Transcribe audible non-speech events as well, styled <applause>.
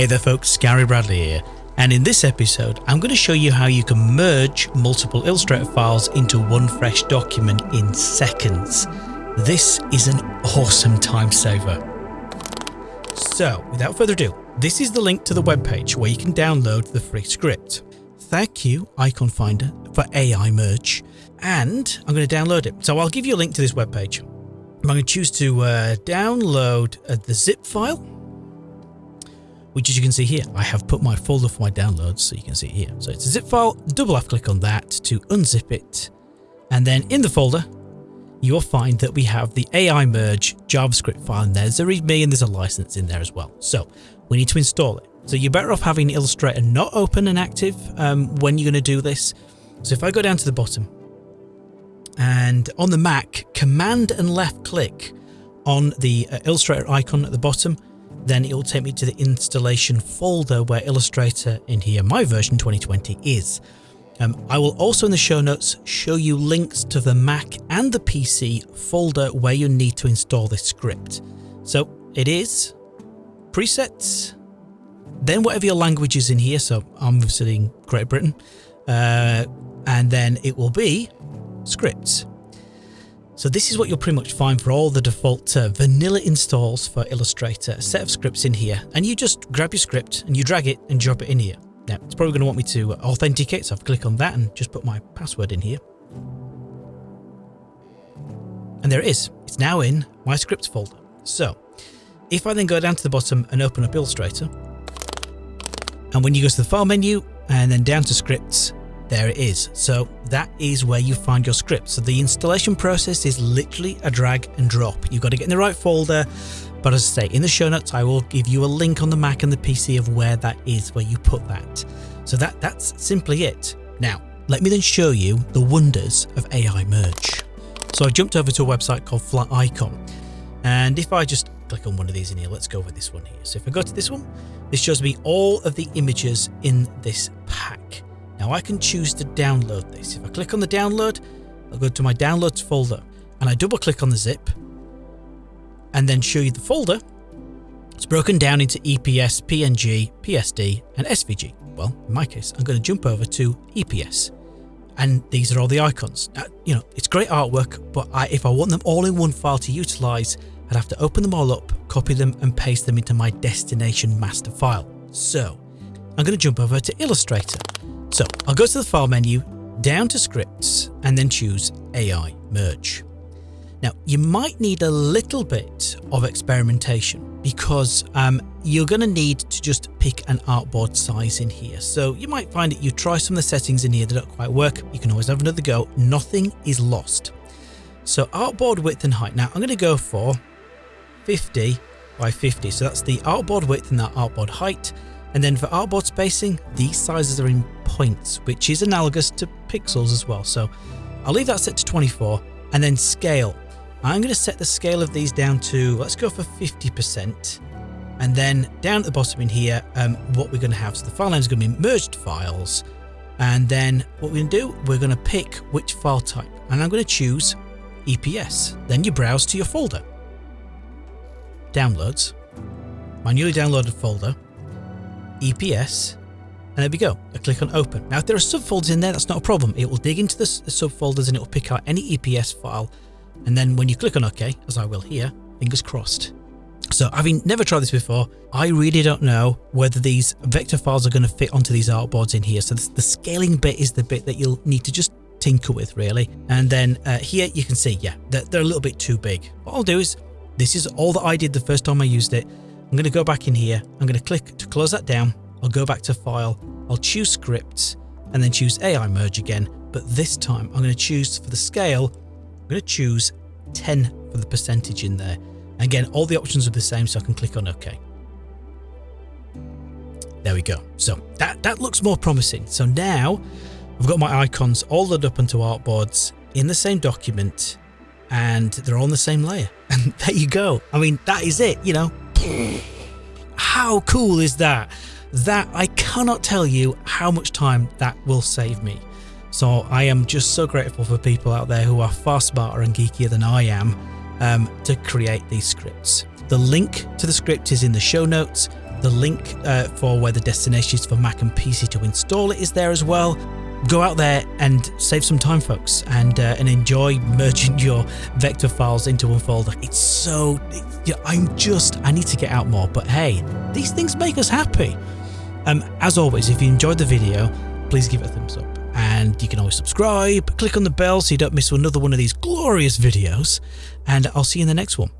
Hey there folks, Gary Bradley here, and in this episode I'm going to show you how you can merge multiple Illustrator files into one fresh document in seconds. This is an awesome time saver. So without further ado, this is the link to the webpage where you can download the free script. Thank you Iconfinder for AI Merge and I'm going to download it. So I'll give you a link to this webpage. I'm going to choose to uh, download uh, the zip file which as you can see here, I have put my folder for my downloads so you can see it here. So it's a zip file, double left click on that to unzip it. And then in the folder, you will find that we have the AI merge JavaScript file in there. There's a README and there's a license in there as well. So we need to install it. So you're better off having Illustrator not open and active um, when you're going to do this. So if I go down to the bottom and on the Mac, command and left click on the uh, Illustrator icon at the bottom then it will take me to the installation folder where Illustrator in here, my version 2020 is. Um, I will also in the show notes show you links to the Mac and the PC folder where you need to install this script. So it is presets, then whatever your language is in here, so I'm sitting Great Britain, uh, and then it will be scripts. So this is what you'll pretty much find for all the default uh, vanilla installs for Illustrator, a set of scripts in here, and you just grab your script and you drag it and drop it in here. Now, it's probably going to want me to authenticate, so I'll click on that and just put my password in here. And there it is. It's now in my scripts folder. So if I then go down to the bottom and open up Illustrator, and when you go to the file menu and then down to scripts, there it is. So that is where you find your script. So the installation process is literally a drag and drop. You've got to get in the right folder. But as I say, in the show notes, I will give you a link on the Mac and the PC of where that is, where you put that. So that that's simply it. Now, let me then show you the wonders of AI Merge. So I jumped over to a website called Flaticon. And if I just click on one of these in here, let's go with this one here. So if I go to this one, this shows me all of the images in this pack. Now I can choose to download this. If I click on the download, I'll go to my downloads folder and I double click on the zip and then show you the folder. It's broken down into EPS, PNG, PSD and SVG. Well, in my case, I'm going to jump over to EPS and these are all the icons. Now, you know, it's great artwork, but I, if I want them all in one file to utilize, I'd have to open them all up, copy them and paste them into my destination master file. So I'm going to jump over to Illustrator so I'll go to the file menu, down to scripts, and then choose AI merge. Now you might need a little bit of experimentation because um, you're going to need to just pick an artboard size in here. So you might find that you try some of the settings in here that don't quite work. You can always have another go. Nothing is lost. So artboard width and height. Now I'm going to go for 50 by 50. So that's the artboard width and that artboard height. And then for artboard spacing, these sizes are in points, which is analogous to pixels as well. So I'll leave that set to 24 and then scale. I'm going to set the scale of these down to, let's go for 50%. And then down at the bottom in here, um, what we're going to have, so the file name is going to be merged files. And then what we're going to do, we're going to pick which file type. And I'm going to choose EPS. Then you browse to your folder. Downloads, my newly downloaded folder, EPS, and there we go. I click on open. Now if there are subfolders in there, that's not a problem. It will dig into the, the subfolders and it will pick out any EPS file. And then when you click on OK, as I will here, fingers crossed. So having never tried this before, I really don't know whether these vector files are going to fit onto these artboards in here. So the, scaling bit is the bit that you'll need to just tinker with really. And then uh, here you can see, yeah, they're, they're a little bit too big. What I'll do is, this is all that I did the first time I used it. I'm going to go back in here. I'm going to click to close that down. I'll go back to file. I'll choose scripts and then choose AI merge again. But this time I'm going to choose for the scale, I'm going to choose 10 for the percentage in there. Again, all the options are the same, so I can click on OK. There we go. So that, that looks more promising. So now I've got my icons all loaded up onto artboards in the same document and they're all on the same layer. <laughs> And there you go. I mean, that is it, you know, <clears throat> how cool is that? That I cannot tell you how much time that will save me. So I am just so grateful for people out there who are far smarter and geekier than I am um, to create these scripts. The link to the script is in the show notes. The link uh, for where the destination is for Mac and PC to install it is there as well. Go out there and save some time, folks, and uh, and enjoy merging <laughs> your vector files into one folder. It's so, I'm just, I need to get out more, but hey, these things make us happy. Um, as always, if you enjoyed the video, please give it a thumbs up. And you can always subscribe, click on the bell so you don't miss another one of these glorious videos. And I'll see you in the next one.